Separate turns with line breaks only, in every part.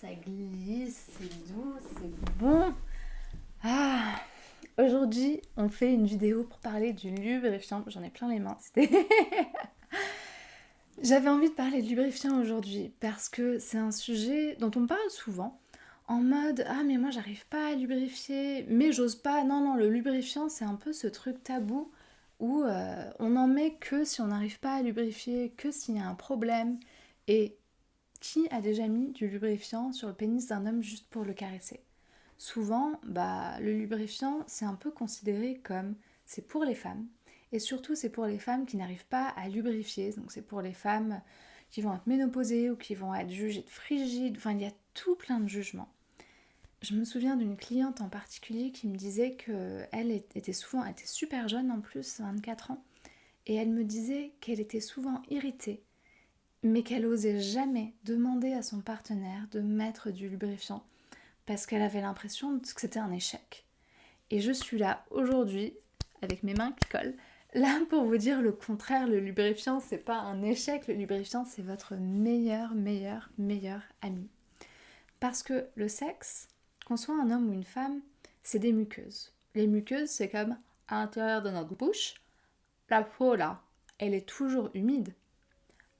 ça glisse, c'est doux, c'est bon. Ah, aujourd'hui, on fait une vidéo pour parler du lubrifiant. J'en ai plein les mains. J'avais envie de parler de lubrifiant aujourd'hui parce que c'est un sujet dont on parle souvent en mode ah mais moi j'arrive pas à lubrifier mais j'ose pas non non le lubrifiant c'est un peu ce truc tabou où euh, on n'en met que si on n'arrive pas à lubrifier que s'il y a un problème et qui a déjà mis du lubrifiant sur le pénis d'un homme juste pour le caresser? Souvent, bah, le lubrifiant, c'est un peu considéré comme c'est pour les femmes. Et surtout, c'est pour les femmes qui n'arrivent pas à lubrifier. Donc, c'est pour les femmes qui vont être ménopausées ou qui vont être jugées de frigides. Enfin, il y a tout plein de jugements. Je me souviens d'une cliente en particulier qui me disait qu'elle était souvent, elle était super jeune en plus, 24 ans, et elle me disait qu'elle était souvent irritée mais qu'elle osait jamais demander à son partenaire de mettre du lubrifiant parce qu'elle avait l'impression que c'était un échec. Et je suis là aujourd'hui, avec mes mains qui collent, là pour vous dire le contraire, le lubrifiant c'est pas un échec, le lubrifiant c'est votre meilleur, meilleur, meilleur ami. Parce que le sexe, qu'on soit un homme ou une femme, c'est des muqueuses. Les muqueuses, c'est comme à l'intérieur de notre bouche, la peau là, elle est toujours humide,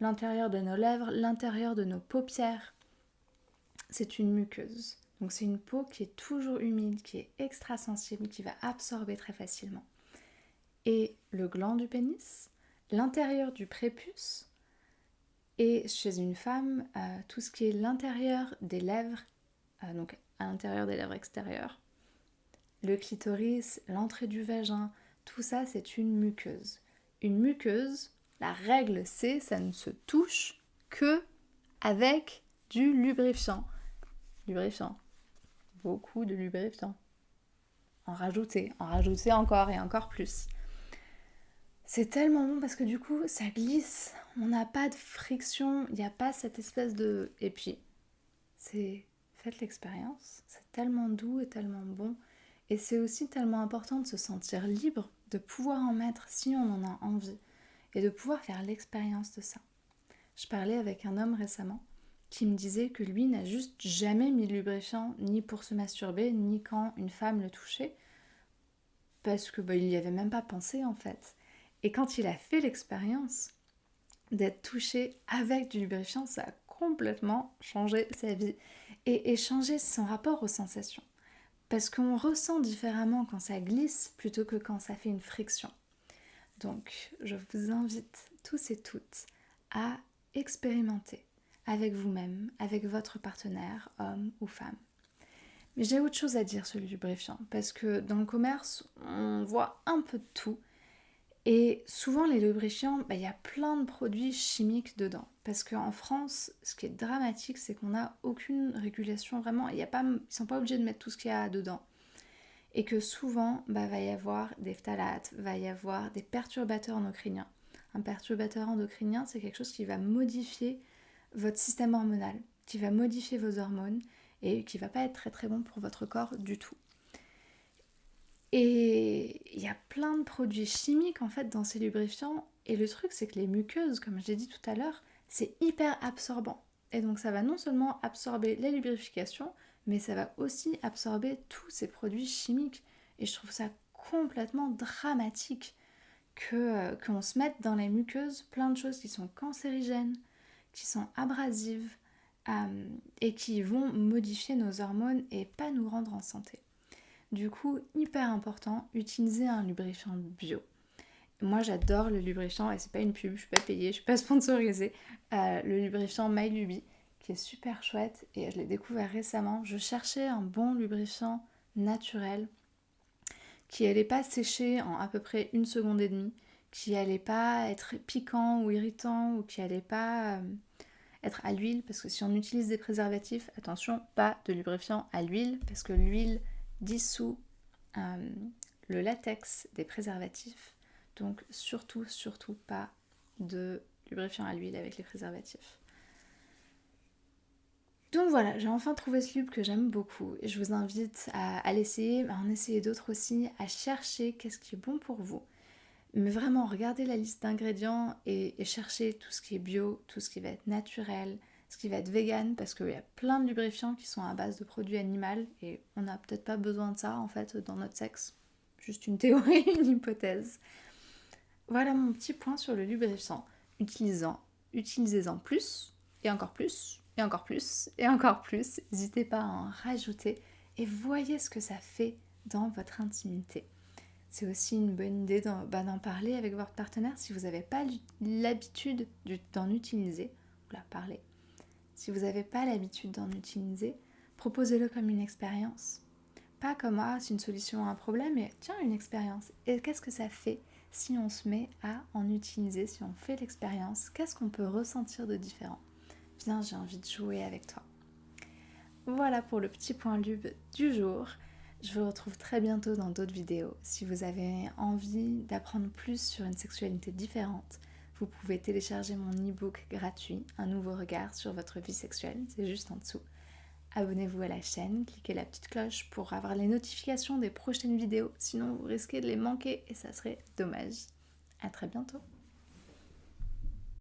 l'intérieur de nos lèvres, l'intérieur de nos paupières. C'est une muqueuse. Donc c'est une peau qui est toujours humide, qui est extra sensible, qui va absorber très facilement. Et le gland du pénis, l'intérieur du prépuce, et chez une femme, euh, tout ce qui est l'intérieur des lèvres, euh, donc à l'intérieur des lèvres extérieures, le clitoris, l'entrée du vagin, tout ça c'est une muqueuse. Une muqueuse, la règle c'est ça ne se touche que avec du lubrifiant. Lubrifiant. Beaucoup de lubrifiant. En rajouter, en rajouter encore et encore plus. C'est tellement bon parce que du coup ça glisse, on n'a pas de friction, il n'y a pas cette espèce de... Et puis, c'est... Faites l'expérience, c'est tellement doux et tellement bon. Et c'est aussi tellement important de se sentir libre, de pouvoir en mettre si on en a envie et de pouvoir faire l'expérience de ça. Je parlais avec un homme récemment qui me disait que lui n'a juste jamais mis de lubrifiant ni pour se masturber ni quand une femme le touchait parce que bah, il n'y avait même pas pensé en fait. Et quand il a fait l'expérience d'être touché avec du lubrifiant, ça a complètement changé sa vie et, et changé son rapport aux sensations. Parce qu'on ressent différemment quand ça glisse plutôt que quand ça fait une friction. Donc, je vous invite tous et toutes à expérimenter avec vous-même, avec votre partenaire, homme ou femme. Mais j'ai autre chose à dire sur le lubrifiant, parce que dans le commerce, on voit un peu de tout. Et souvent, les lubrifiants, bah, il y a plein de produits chimiques dedans. Parce qu'en France, ce qui est dramatique, c'est qu'on n'a aucune régulation vraiment. Y a pas, ils ne sont pas obligés de mettre tout ce qu'il y a dedans et que souvent bah, va y avoir des phtalates, va y avoir des perturbateurs endocriniens. Un perturbateur endocrinien, c'est quelque chose qui va modifier votre système hormonal, qui va modifier vos hormones et qui va pas être très très bon pour votre corps du tout. Et il y a plein de produits chimiques en fait dans ces lubrifiants et le truc c'est que les muqueuses, comme je l'ai dit tout à l'heure, c'est hyper absorbant. Et donc ça va non seulement absorber les lubrifications, mais ça va aussi absorber tous ces produits chimiques. Et je trouve ça complètement dramatique que euh, qu'on se mette dans les muqueuses plein de choses qui sont cancérigènes, qui sont abrasives euh, et qui vont modifier nos hormones et pas nous rendre en santé. Du coup, hyper important, utiliser un lubrifiant bio. Moi j'adore le lubrifiant et c'est pas une pub, je suis pas payée, je suis pas sponsorisée. Euh, le lubrifiant MyLuby super chouette et je l'ai découvert récemment. Je cherchais un bon lubrifiant naturel qui allait pas sécher en à peu près une seconde et demie, qui allait pas être piquant ou irritant ou qui allait pas euh, être à l'huile parce que si on utilise des préservatifs, attention, pas de lubrifiant à l'huile parce que l'huile dissout euh, le latex des préservatifs. Donc surtout, surtout pas de lubrifiant à l'huile avec les préservatifs. Donc voilà, j'ai enfin trouvé ce lube que j'aime beaucoup je vous invite à, l'essayer, à en essayer d'autres aussi, à chercher qu'est-ce qui est bon pour vous. Mais vraiment, regardez la liste d'ingrédients et, cherchez tout ce qui est bio, tout ce qui va être naturel, ce qui va être vegan parce qu'il y a plein de lubrifiants qui sont à base de produits animaux et on n'a peut-être pas besoin de ça en fait dans notre sexe. Juste une théorie, une hypothèse. Voilà mon petit point sur le lubrifiant. Utilisant, utilisez-en plus et encore plus et encore plus et encore plus. N'hésitez pas à en rajouter et voyez ce que ça fait dans votre intimité. C'est aussi une bonne idée bah, d'en parler avec votre partenaire si vous n'avez pas l'habitude d'en utiliser. Vous parler. Si vous n'avez pas l'habitude d'en utiliser, proposez-le comme une expérience. Pas comme ah, c'est une solution à un problème, mais tiens, une expérience. Et qu'est-ce que ça fait si on se met à en utiliser, si on fait l'expérience? Qu'est-ce qu'on peut ressentir de différent? Viens, j'ai envie de jouer avec toi. Voilà pour le petit point lube du jour. Je vous retrouve très bientôt dans d'autres vidéos. Si vous avez envie d'apprendre plus sur une sexualité différente, vous pouvez télécharger mon e-book gratuit, Un nouveau regard sur votre vie sexuelle, c'est juste en dessous. Abonnez-vous à la chaîne, cliquez la petite cloche pour avoir les notifications des prochaines vidéos, sinon vous risquez de les manquer et ça serait dommage. A très bientôt